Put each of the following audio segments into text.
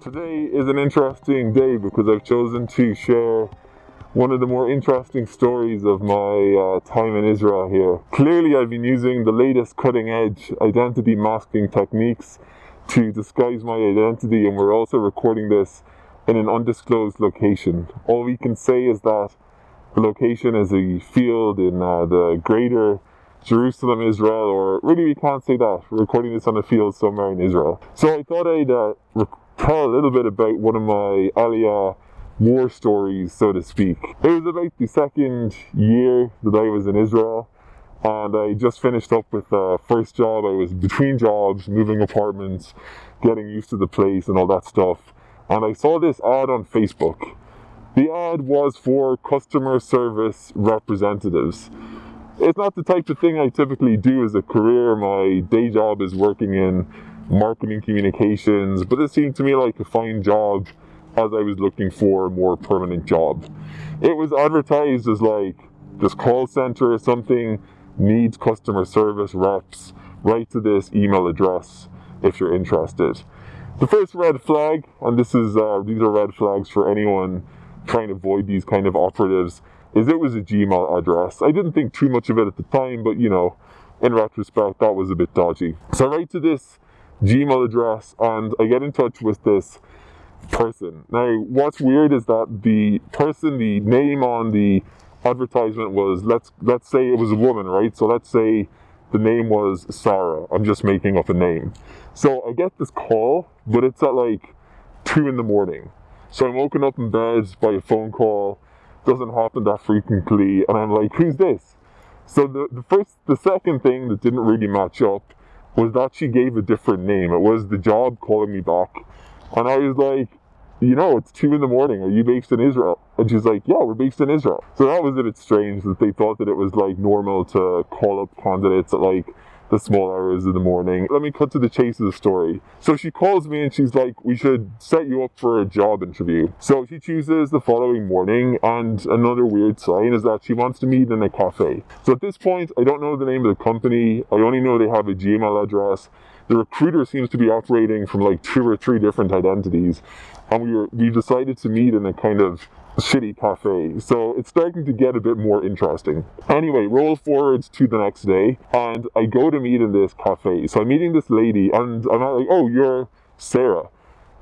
Today is an interesting day because I've chosen to share one of the more interesting stories of my uh, time in Israel here. Clearly, I've been using the latest cutting edge identity masking techniques to disguise my identity, and we're also recording this in an undisclosed location. All we can say is that the location is a field in uh, the greater Jerusalem, Israel, or really we can't say that. We're recording this on a field somewhere in Israel. So I thought I'd uh, tell a little bit about one of my Aliyah war stories, so to speak. It was about the second year that I was in Israel, and I just finished up with the first job. I was between jobs, moving apartments, getting used to the place and all that stuff. And I saw this ad on Facebook. The ad was for customer service representatives. It's not the type of thing I typically do as a career. My day job is working in marketing communications, but it seemed to me like a fine job as I was looking for a more permanent job. It was advertised as like this call center or something needs customer service reps. Write to this email address if you're interested. The first red flag, and this is uh, these are red flags for anyone trying to avoid these kind of operatives, is it was a Gmail address. I didn't think too much of it at the time, but you know, in retrospect, that was a bit dodgy. So write to this Gmail address and I get in touch with this person. Now, what's weird is that the person, the name on the advertisement was let's let's say it was a woman, right? So let's say the name was Sarah. I'm just making up a name. So I get this call, but it's at like two in the morning. So I'm woken up in bed by a phone call. Doesn't happen that frequently, and I'm like, who's this? So the, the first, the second thing that didn't really match up was that she gave a different name. It was the job calling me back. And I was like, you know, it's two in the morning. Are you based in Israel? And she's like, yeah, we're based in Israel. So that was a bit strange that they thought that it was like normal to call up candidates at like the small hours of the morning. Let me cut to the chase of the story. So she calls me and she's like, we should set you up for a job interview. So she chooses the following morning and another weird sign is that she wants to meet in a cafe. So at this point, I don't know the name of the company. I only know they have a Gmail address. The recruiter seems to be operating from like two or three different identities. And we were, we decided to meet in a kind of shitty cafe. So it's starting to get a bit more interesting. Anyway, roll forwards to the next day, and I go to meet in this cafe. So I'm meeting this lady, and I'm like, oh, you're Sarah.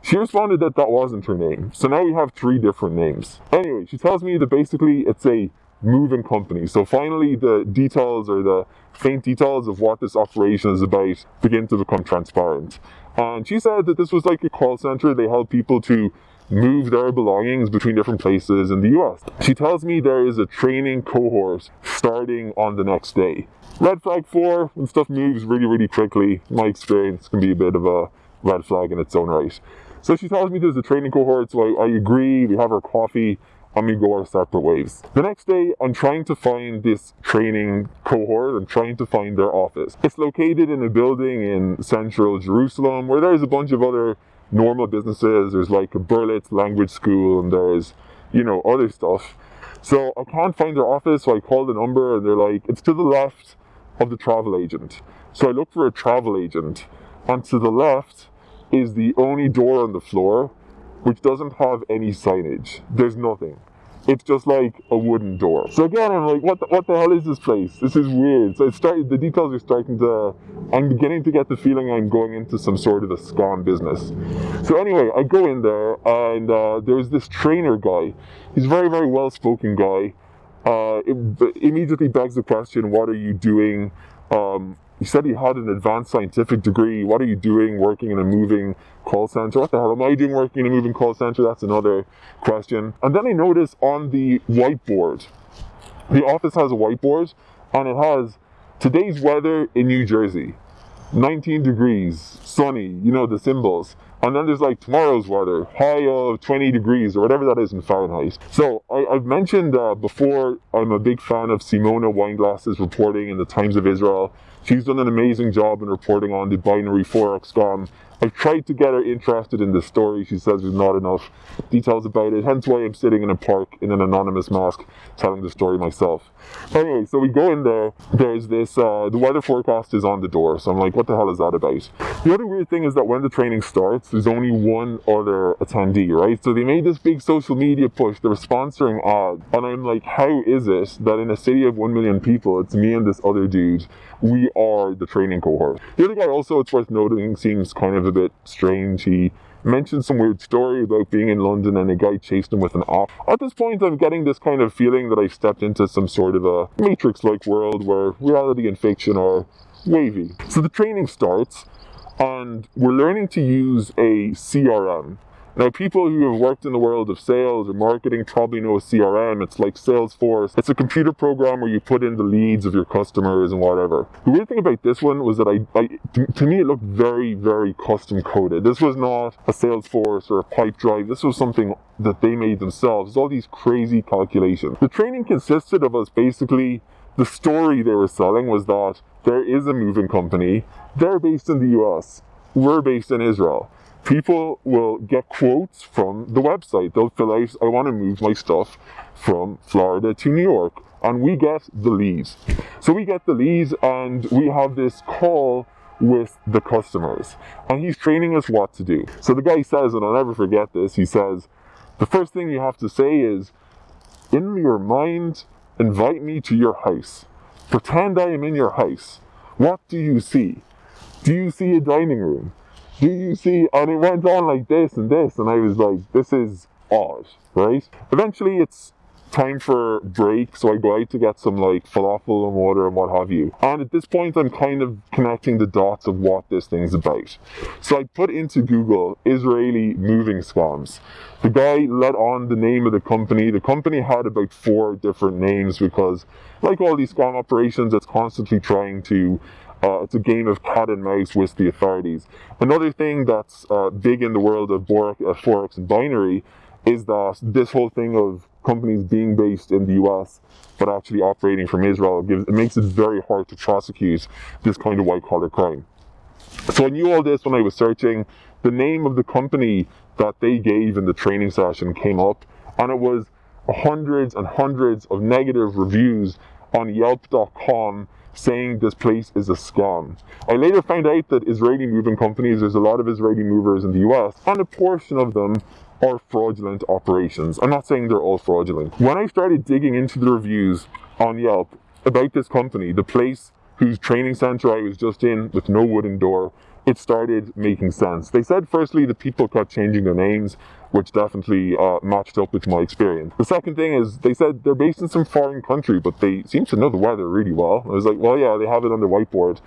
She responded that that wasn't her name. So now we have three different names. Anyway, she tells me that basically it's a moving company. So finally, the details or the faint details of what this operation is about begin to become transparent. And she said that this was like a call center. They help people to move their belongings between different places in the US. She tells me there is a training cohort starting on the next day. Red flag four, when stuff moves really, really quickly, my experience can be a bit of a red flag in its own right. So she tells me there's a training cohort, so I, I agree, we have our coffee, and we go our separate ways. The next day, I'm trying to find this training cohort. I'm trying to find their office. It's located in a building in central Jerusalem where there's a bunch of other normal businesses. There's like a Berlitz language school and there's, you know, other stuff. So I can't find their office, so I call the number and they're like, it's to the left of the travel agent. So I look for a travel agent and to the left is the only door on the floor which doesn't have any signage. There's nothing. It's just like a wooden door. So again, I'm like, what the, what the hell is this place? This is weird. So it started, the details are starting to, I'm beginning to get the feeling I'm going into some sort of a scam business. So anyway, I go in there and uh, there's this trainer guy. He's a very, very well-spoken guy. Uh, it immediately begs the question, what are you doing? Um, he said he had an advanced scientific degree. What are you doing working in a moving call center? What the hell am I doing working in a moving call center? That's another question. And then I noticed on the whiteboard, the office has a whiteboard and it has today's weather in New Jersey. 19 degrees, sunny, you know, the symbols. And then there's like tomorrow's weather, high of 20 degrees or whatever that is in Fahrenheit. So I, have mentioned uh, before, I'm a big fan of Simona Weinglass's reporting in the Times of Israel. She's done an amazing job in reporting on the binary forex scam I've tried to get her interested in the story. She says there's not enough details about it, hence why I'm sitting in a park in an anonymous mask telling the story myself. Anyway, so we go in there. There's this, uh, the weather forecast is on the door. So I'm like, what the hell is that about? The other weird thing is that when the training starts, there's only one other attendee, right? So they made this big social media push. They were sponsoring ads. And I'm like, how is it that in a city of 1 million people, it's me and this other dude, we are the training cohort? The other guy also, it's worth noting, seems kind of a bit strange. He mentioned some weird story about being in London and a guy chased him with an off. At this point, I'm getting this kind of feeling that I've stepped into some sort of a Matrix-like world where reality and fiction are wavy. So the training starts and we're learning to use a CRM. Now, people who have worked in the world of sales or marketing probably know a CRM. It's like Salesforce. It's a computer program where you put in the leads of your customers and whatever. The weird thing about this one was that I, I to me, it looked very, very custom coded. This was not a Salesforce or a Pipedrive. This was something that they made themselves. It's all these crazy calculations. The training consisted of us basically the story they were selling was that there is a moving company. They're based in the US. We're based in Israel people will get quotes from the website. They'll fill out, I want to move my stuff from Florida to New York. And we get the leads. So we get the leads and we have this call with the customers. And he's training us what to do. So the guy says, and I'll never forget this, he says, the first thing you have to say is, in your mind, invite me to your house. Pretend I am in your house. What do you see? Do you see a dining room? Do you see? And it went on like this and this, and I was like, this is odd, right? Eventually, it's time for break, so I go out to get some like falafel and water and what have you. And at this point, I'm kind of connecting the dots of what this thing's about. So I put into Google Israeli moving scams. The guy let on the name of the company. The company had about four different names because, like all these scam operations, it's constantly trying to uh, it's a game of cat and mouse with the authorities. Another thing that's uh, big in the world of uh, Forex and binary is that this whole thing of companies being based in the US but actually operating from Israel gives it makes it very hard to prosecute this kind of white collar crime. So I knew all this when I was searching. The name of the company that they gave in the training session came up, and it was hundreds and hundreds of negative reviews on Yelp.com saying this place is a scam. I later found out that Israeli moving companies, there's a lot of Israeli movers in the US, and a portion of them are fraudulent operations. I'm not saying they're all fraudulent. When I started digging into the reviews on Yelp about this company, the place whose training center I was just in with no wooden door, it started making sense. They said, firstly, the people kept changing their names, which definitely uh, matched up with my experience. The second thing is, they said they're based in some foreign country, but they seem to know the weather really well. I was like, well, yeah, they have it on the whiteboard.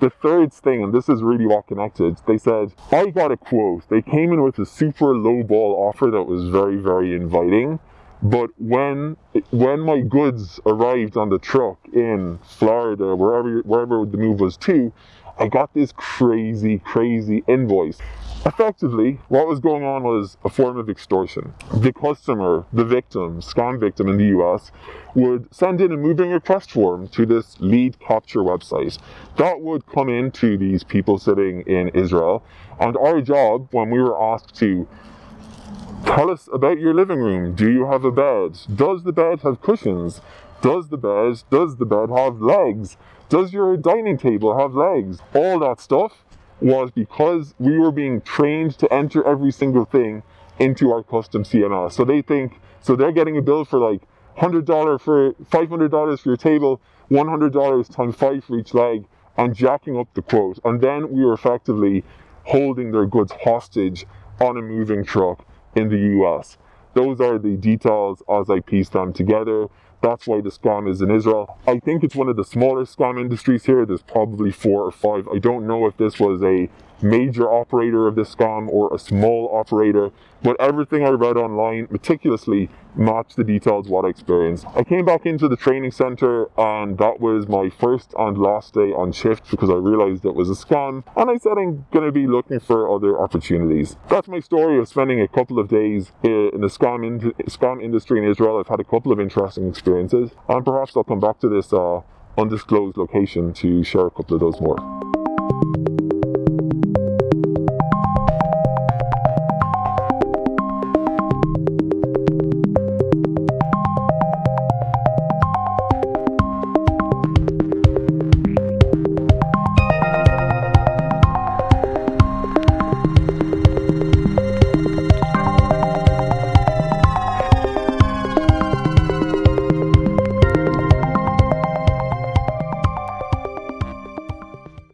The third thing, and this is really what connected, they said, I got a quote. They came in with a super low ball offer that was very, very inviting. But when when my goods arrived on the truck in Florida, wherever wherever the move was to, I got this crazy, crazy invoice. Effectively, what was going on was a form of extortion. The customer, the victim, scam victim in the US, would send in a moving request form to this lead capture website. That would come into these people sitting in Israel. And our job, when we were asked to tell us about your living room, do you have a bed? Does the bed have cushions? Does the bed, does the bed have legs? Does your dining table have legs? All that stuff was because we were being trained to enter every single thing into our custom CMS. So they think, so they're getting a bill for like $100 for $500 for your table, $100 times five for each leg, and jacking up the quote. And then we were effectively holding their goods hostage on a moving truck in the US. Those are the details as I piece them together. That's why the scam is in Israel. I think it's one of the smaller scam industries here. There's probably four or five. I don't know if this was a major operator of this scam or a small operator, but everything I read online meticulously matched the details what I experienced. I came back into the training center and that was my first and last day on shift because I realized it was a scam and I said I'm going to be looking for other opportunities. That's my story of spending a couple of days in the scam, in scam industry in Israel. I've had a couple of interesting experiences and perhaps I'll come back to this uh, undisclosed location to share a couple of those more.